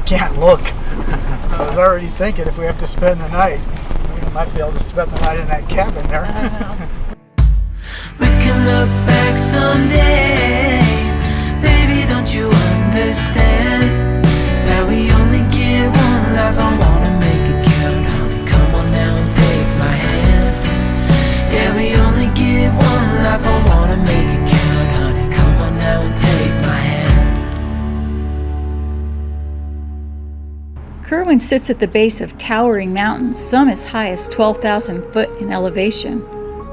can't look. I was already thinking if we have to spend the night, we might be able to spend the night in that cabin there. We can look back someday sits at the base of towering mountains, some as high as 12,000 foot in elevation.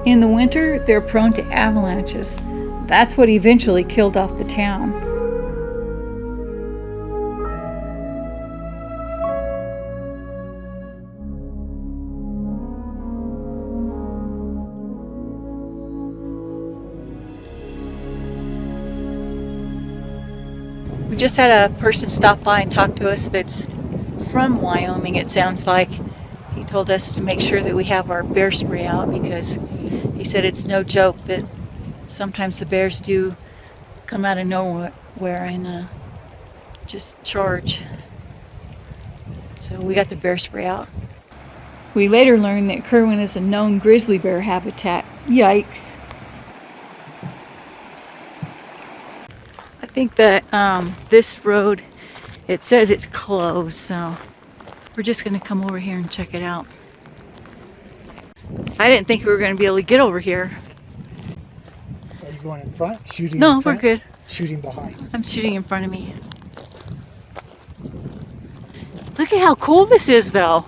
In the winter, they're prone to avalanches. That's what eventually killed off the town. We just had a person stop by and talk to us that's from Wyoming, it sounds like. He told us to make sure that we have our bear spray out because he said it's no joke that sometimes the bears do come out of nowhere and uh, just charge. So we got the bear spray out. We later learned that Kirwin is a known grizzly bear habitat. Yikes. I think that um, this road, it says it's closed, so we're just going to come over here and check it out. I didn't think we were going to be able to get over here. Are you going in front? Shooting No, in we're good. Shooting behind. I'm shooting in front of me. Look at how cool this is, though.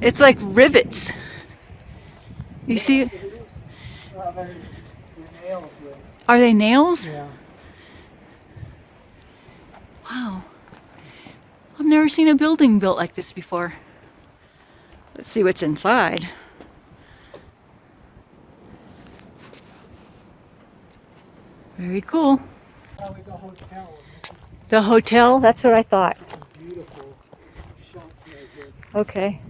It's like rivets. You see? Well, they're, they're nails. Are they nails? Yeah. Wow. I've never seen a building built like this before. Let's see what's inside. Very cool. Probably the hotel. The hotel, that's what I thought. this is a beautiful shop. Okay.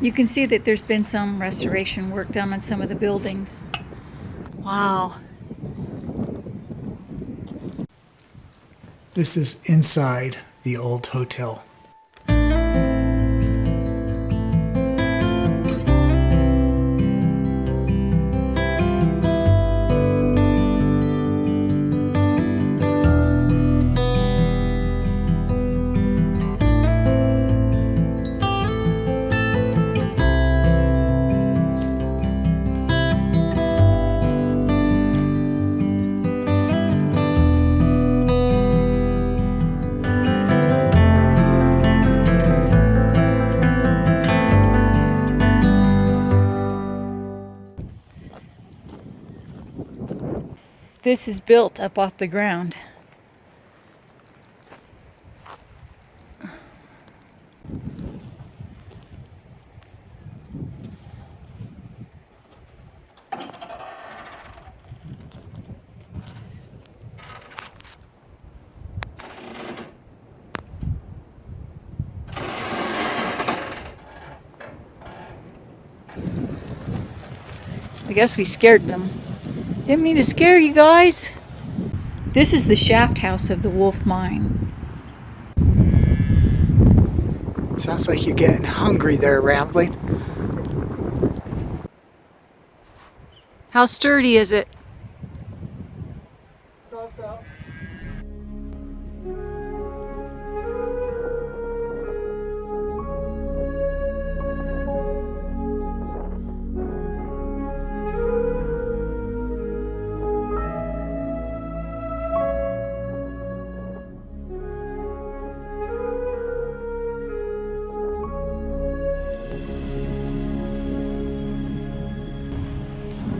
You can see that there's been some restoration work done on some of the buildings. Wow. This is inside the old hotel. This is built up off the ground. I guess we scared them. Didn't mean to scare you guys. This is the shaft house of the Wolf Mine. Sounds like you're getting hungry there, Rambling. How sturdy is it?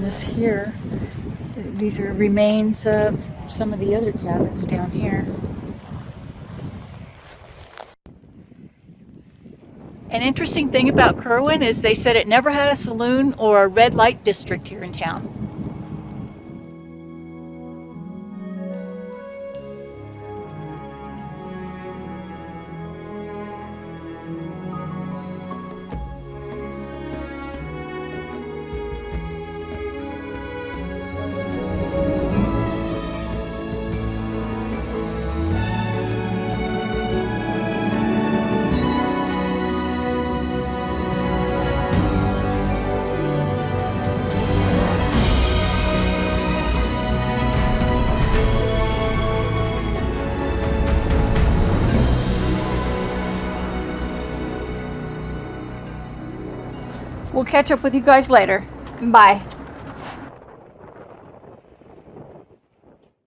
This here, these are remains of some of the other cabins down here. An interesting thing about Kirwin is they said it never had a saloon or a red light district here in town. We'll catch up with you guys later. Bye.